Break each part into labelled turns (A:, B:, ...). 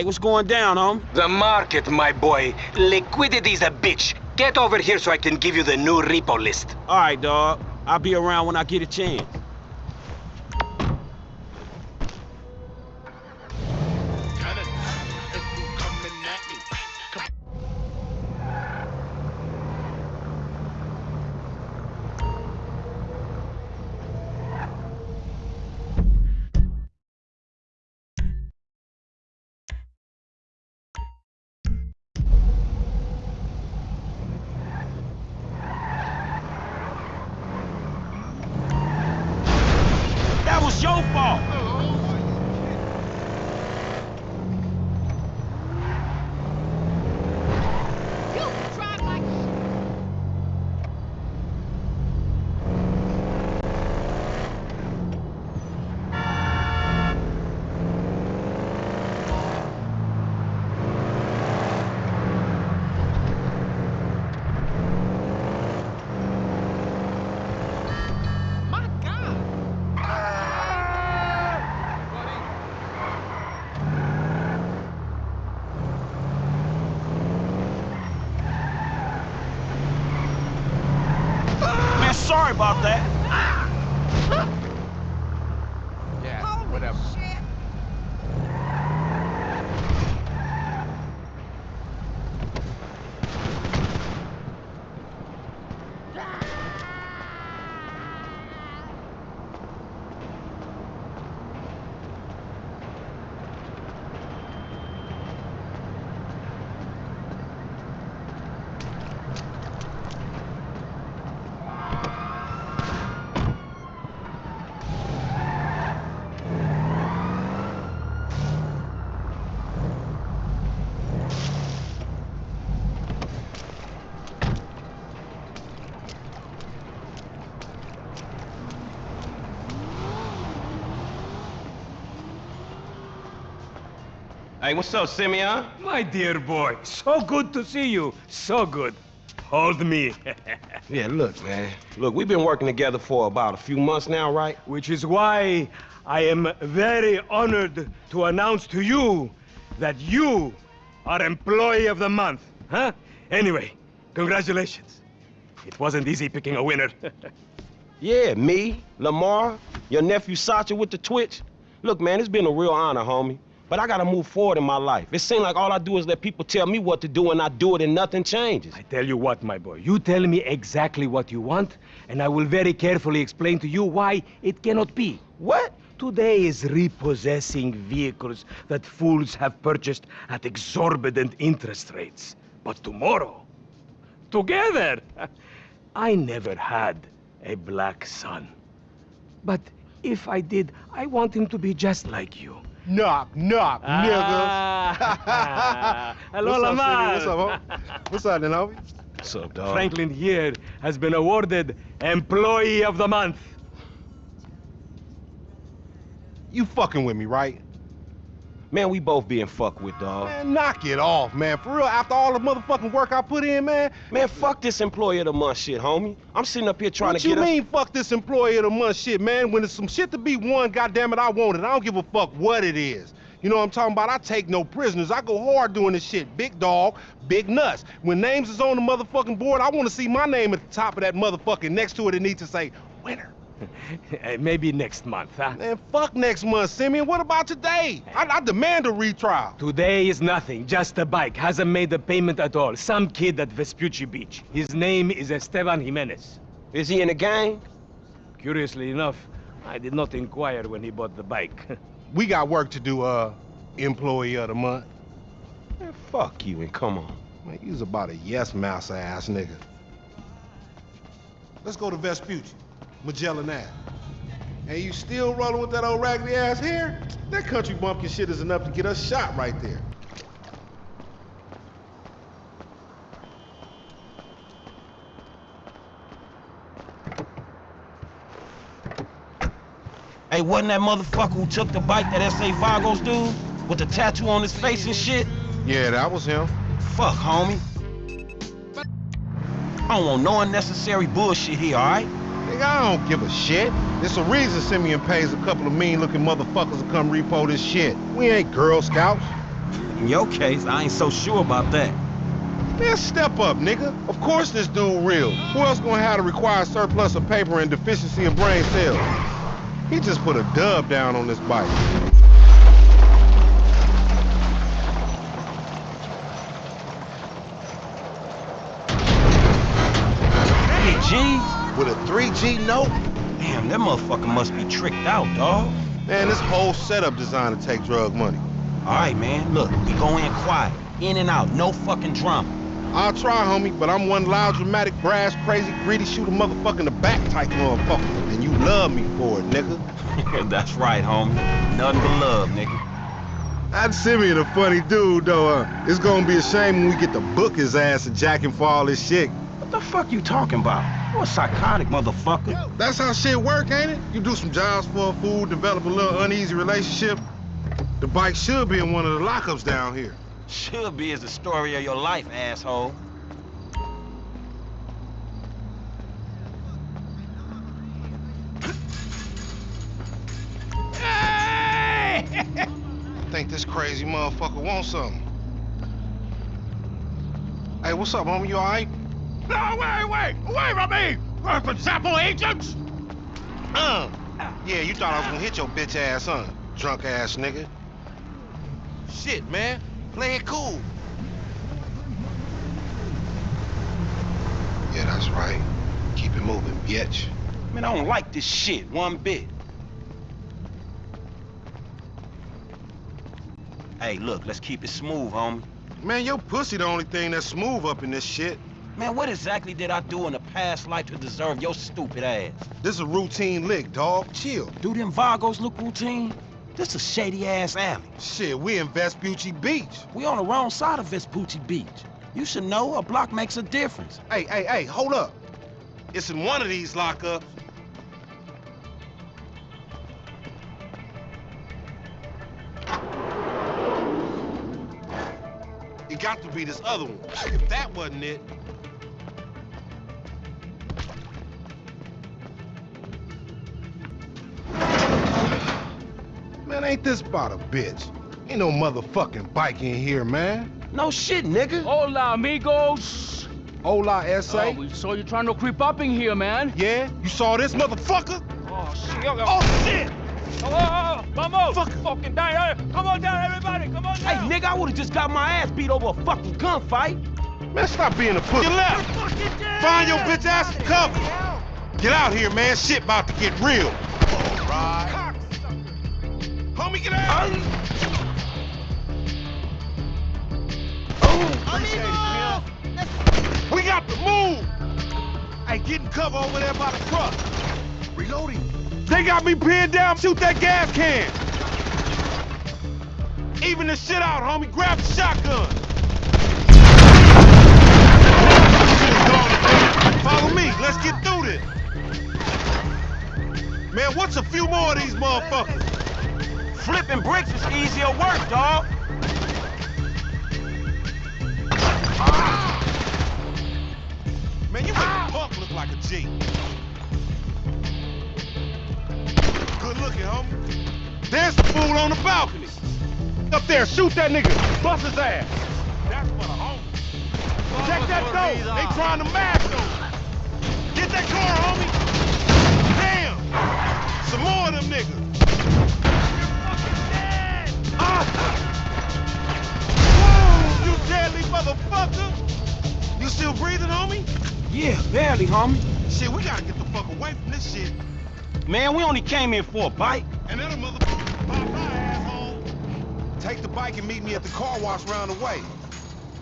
A: Hey, what's going down, home?
B: The market, my boy. Liquidity's a bitch. Get over here so I can give you the new repo list.
A: All right, dog. I'll be around when I get a chance. About that.
C: Yeah, whatever.
D: Shit.
C: Hey, what's up, Simeon?
E: My dear boy, so good to see you. So good. Hold me.
C: Yeah, look, man. Look, we've been working together for about a few months now, right?
E: Which is why I am very honored to announce to you that you are Employee of the Month. Huh? Anyway, congratulations. It wasn't easy picking a winner.
C: Yeah, me, Lamar, your nephew Sacha with the Twitch. Look, man, it's been a real honor, homie. But I gotta move forward in my life. It seems like all I do is let people tell me what to do and I do it and nothing changes.
E: I tell you what, my boy. You tell me exactly what you want, and I will very carefully explain to you why it cannot be.
C: What?
E: Today is repossessing vehicles that fools have purchased at exorbitant interest rates. But tomorrow, together, I never had a black son. But if I did, I want him to be just like you.
F: Knock, knock,
E: Ah.
F: niggas.
E: Hello,
F: What's up,
E: Lamar.
F: City? What's up, homie? What's up, then, homie?
C: What's up, dog?
E: Franklin here has been awarded Employee of the Month.
F: You fucking with me, right?
C: Man, we both being fucked with, dog.
F: Man, knock it off, man. For real, after all the motherfucking work I put in, man.
C: Man, fuck this employee of the month shit, homie. I'm sitting up here trying to.
F: what
C: to
F: you
C: get
F: mean, fuck this employee of the month shit, man? When there's some shit to be won, goddamn it, I want it. I don't give a fuck what it is. You know what I'm talking about? I take no prisoners. I go hard doing this shit. Big dog, big nuts. When names is on the motherfucking board, I want to see my name at the top of that motherfucking next to it. It needs to say winner.
E: Maybe next month, huh?
F: Man, fuck next month, Simeon. What about today? I, I demand a retrial.
E: Today is nothing, just a bike. Hasn't made a payment at all. Some kid at Vespucci Beach. His name is Esteban Jimenez.
C: Is he in a gang?
E: Curiously enough, I did not inquire when he bought the bike.
F: We got work to do, uh, employee of the month.
C: Man, fuck you and come on.
F: Man, you's about a yes mouse ass nigga. Let's go to Vespucci, Magellan Ave. And you still rolling with that old raggedy ass hair? That country bumpkin shit is enough to get us shot right there.
C: Hey, wasn't that motherfucker who took the bike that S.A. Vagos dude? With the tattoo on his face and shit?
F: Yeah, that was him.
C: Fuck, homie. I don't want no unnecessary bullshit here, alright?
F: Nigga, I don't give a shit. There's a reason Simeon pays a couple of mean-looking motherfuckers to come repo this shit. We ain't Girl Scouts.
C: In your case, I ain't so sure about that.
F: Man, step up, nigga. Of course this dude real. Who else gonna have the required surplus of paper and deficiency of brain cells? He just put a dub down on this bike.
C: Hey, G's.
F: With a 3G note?
C: Damn, that motherfucker must be tricked out, dog.
F: Man, this whole setup designed to take drug money.
C: All right, man, look, we go in quiet. In and out, no fucking drama.
F: I'll try, homie, but I'm one loud, dramatic, brass, crazy, greedy, shoot a motherfucker in the back type motherfucker. And you love me for it, nigga.
C: That's right, homie. Nothing but love, nigga.
F: That Simeon a funny dude, though. Uh, it's gonna be a shame when we get to book his ass and jack him for all this shit.
C: What the fuck you talking about? You a psychotic motherfucker.
F: That's how shit work, ain't it? You do some jobs for a fool, develop a little uneasy relationship. The bike should be in one of the lockups down here.
C: Should be is the story of your life, asshole.
F: I think this crazy motherfucker wants something. Hey, what's up, homie? You alright?
A: No, wait, wait! Away from me! For Zappo agents!
F: Uh. Yeah, you thought I was gonna hit your bitch ass, huh? Drunk ass nigga. Shit, man. Play it cool. Yeah, that's right. Keep it moving, bitch.
C: Man, I don't like this shit one bit. Hey, look, let's keep it smooth, homie.
F: Man, your pussy the only thing that's smooth up in this shit.
C: Man, what exactly did I do in a past life to deserve your stupid ass?
F: This is a routine lick, dog. Chill.
C: Do them Vagos look routine? This a shady-ass alley.
F: Shit, we in Vespucci Beach.
C: We on the wrong side of Vespucci Beach. You should know a block makes a difference.
F: Hey, hey, hey, hold up. It's in one of these lockups. It got to be this other one. If that wasn't it, ain't this about a bitch? Ain't no motherfucking bike in here, man.
C: No shit, nigga.
G: Hola, amigos.
F: Hola, S.A.
G: Oh, we saw you trying to creep up in here, man.
F: Yeah? You saw this motherfucker?
G: Oh, shit.
F: Oh, shit!
G: Oh, oh, oh, vamos. Fuck. Fucking down. eh? Come on down, everybody. Come on down.
C: Hey, nigga, I would've just got my ass beat over a fucking gunfight.
F: Man, stop being a pussy. Get left. Find your bitch ass some cover. Get out here, man. Shit about to get real. Homie, get out. It, pimp. Oh, we got to move. Hey, get in cover over there by the truck. Reloading. They got me pinned down. Shoot that gas can. Even the shit out, homie. Grab the shotgun. Follow me. Let's get through this. Man, what's a few more of these motherfuckers?
C: Flipping bricks is easier work, dog. Ah.
F: Man, you make a punk look like a G. Good looking, homie. There's the fool on the balcony. Up there, shoot that nigga. Bust his ass. That's for the homie. Check that door. They trying to mash them. Get that car, homie. Damn. Some more of them niggas. Ah. Whoa, you deadly motherfucker. You still breathing, homie?
C: Yeah, barely, homie.
F: Shit, we gotta get the fuck away from this shit.
C: Man, we only came in for a bike.
F: And then a motherfucker pop by, asshole. Take the bike and meet me at the car wash round the way.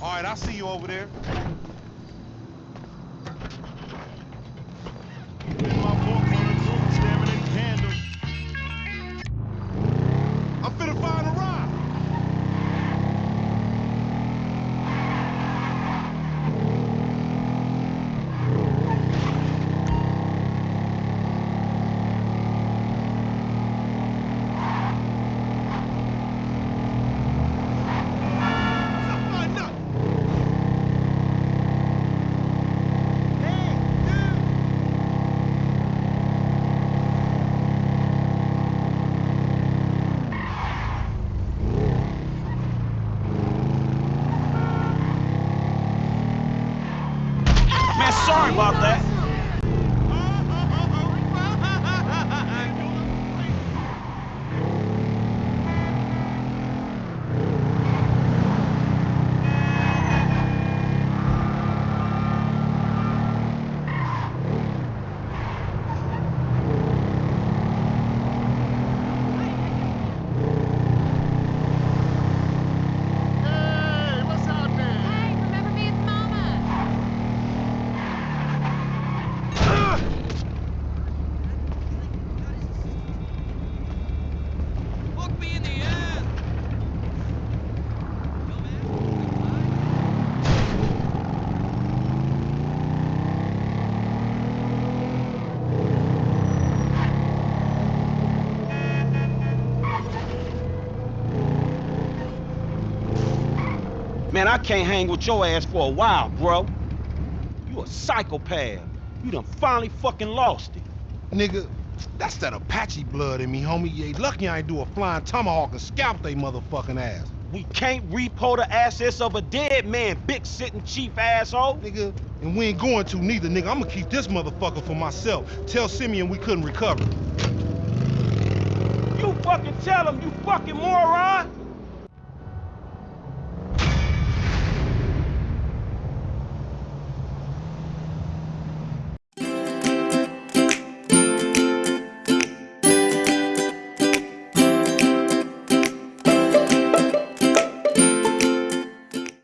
F: All right, I'll see you over there.
C: I can't hang with your ass for a while, bro. You a psychopath. You done finally fucking lost it.
F: Nigga, that's that Apache blood in me, homie. You ain't lucky I ain't do a flying tomahawk and scalp they motherfucking ass.
C: We can't repo the assets of a dead man, big sitting chief asshole.
F: Nigga, and we ain't going to neither, nigga. I'm gonna keep this motherfucker for myself. Tell Simeon we couldn't recover.
C: You fucking tell him, you fucking moron.